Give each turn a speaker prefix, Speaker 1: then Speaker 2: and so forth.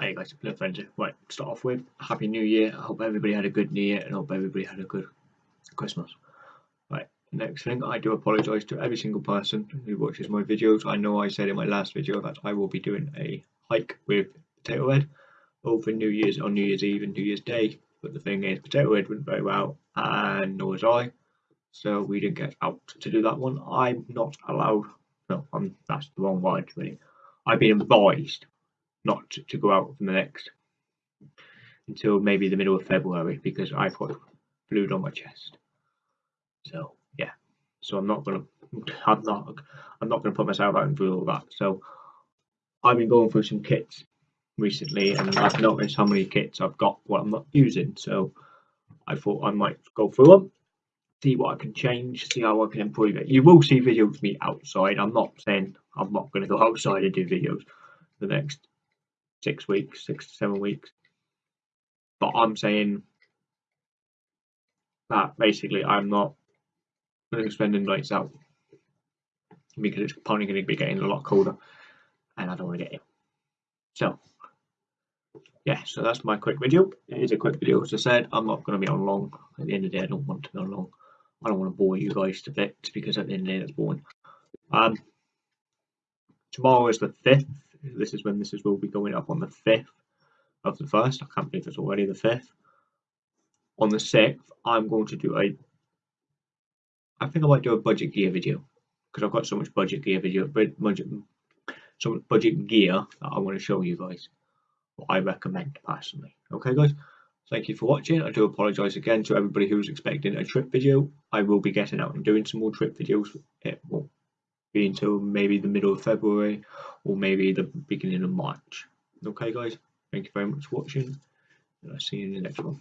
Speaker 1: Hey guys, no friends. Right, start off with Happy New Year. I hope everybody had a good New Year and hope everybody had a good Christmas. Right, next thing, I do apologise to every single person who watches my videos. I know I said in my last video that I will be doing a hike with Potato Head over New Year's on New Year's Eve and New Year's Day. But the thing is, Potato Head went very well, and nor was I. So we didn't get out to do that one. I'm not allowed. No, I'm, that's the wrong word, really. I've been advised not to, go out for the next until maybe the middle of February because I've got fluid on my chest. So yeah, so I'm not gonna, I'm not, I'm not gonna put myself out and do all that. So I've been going through some kits recently, and I've noticed how many kits I've got what I'm not using. So I thought I might go through them, see what I can change, see how I can improve it. You will see videos of me outside. I'm not saying I'm not going to go outside and do videos the next six weeks, six to seven weeks. But I'm saying that basically I'm not spending nights out because it's probably going to be getting a lot colder and I don't want to get ill. So, yeah, so that's my quick video. It is a quick video, as I said. I'm not going to be on long. At the end of the day, I don't want to be on long. I don't want to bore you guys to bits because at the end of the day, that's boring. Um, tomorrow is the 5th this is when this is will be going up on the 5th of the 1st. I can't believe it's already the 5th. On the 6th, I'm going to do a, I think I might do a budget gear video because I've got so much budget gear video, budget, so much budget gear that I want to show you guys what I recommend personally. Okay, guys. Thank you for watching. I do apologise again to everybody who's expecting a trip video. I will be getting out and doing some more trip videos. It will be until maybe the middle of February or maybe the beginning of March. Okay guys, thank you very much for watching and I'll see you in the next one.